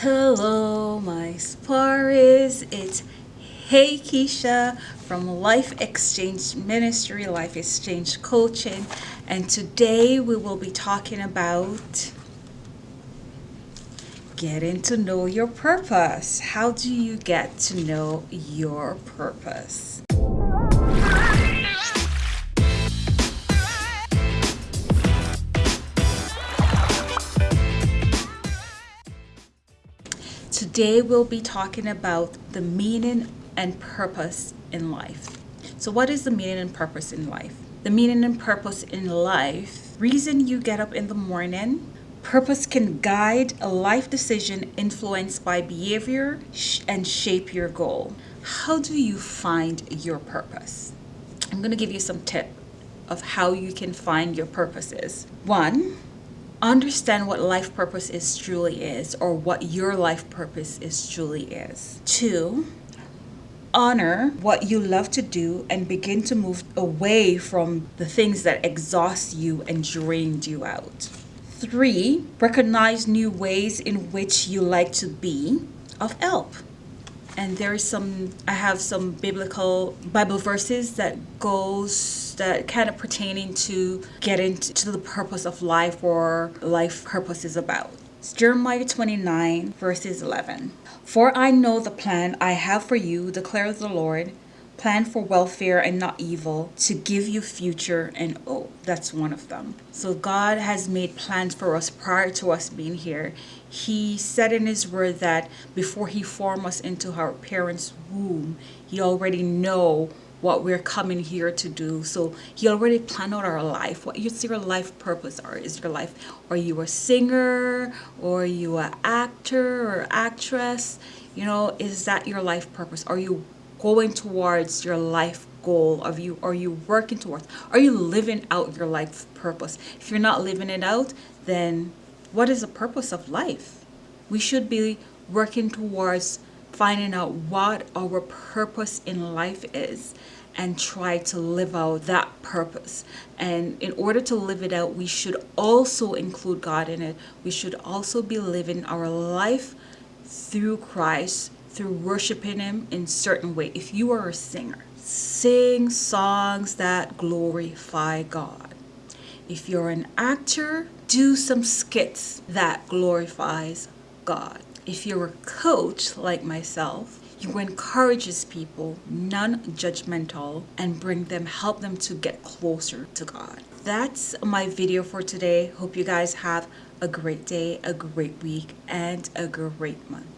Hello, my Sparis. It's Hey Keisha from Life Exchange Ministry, Life Exchange Coaching, and today we will be talking about getting to know your purpose. How do you get to know your purpose? Today we'll be talking about the meaning and purpose in life. So what is the meaning and purpose in life? The meaning and purpose in life, reason you get up in the morning, purpose can guide a life decision influenced by behavior and shape your goal. How do you find your purpose? I'm going to give you some tip of how you can find your purposes. One, understand what life purpose is truly is or what your life purpose is truly is. Two, honor what you love to do and begin to move away from the things that exhaust you and drained you out. Three, recognize new ways in which you like to be of help and there's some i have some biblical bible verses that goes that kind of pertaining to getting to the purpose of life or life purpose is about. It's jeremiah 29 verses 11 for i know the plan i have for you declares the lord plan for welfare and not evil to give you future and oh that's one of them. So god has made plans for us prior to us being here. He said in his word that before he formed us into our parents womb he already know what we're coming here to do. So he already planned out our life. What is your life purpose? Or is your life are you a singer? Or you an actor or actress? You know is that your life purpose? Are you going towards your life goal of you are you working towards? Are you living out your life purpose? If you're not living it out then what is the purpose of life? We should be working towards finding out what our purpose in life is and try to live out that purpose. And in order to live it out we should also include God in it. We should also be living our life through Christ through worshiping him in certain way. If you are a singer sing songs that glorify god. If you're an actor do some skits that glorifies god. If you're a coach like myself you encourages people non-judgmental and bring them help them to get closer to god. That's my video for today. Hope you guys have a great day a great week and a great month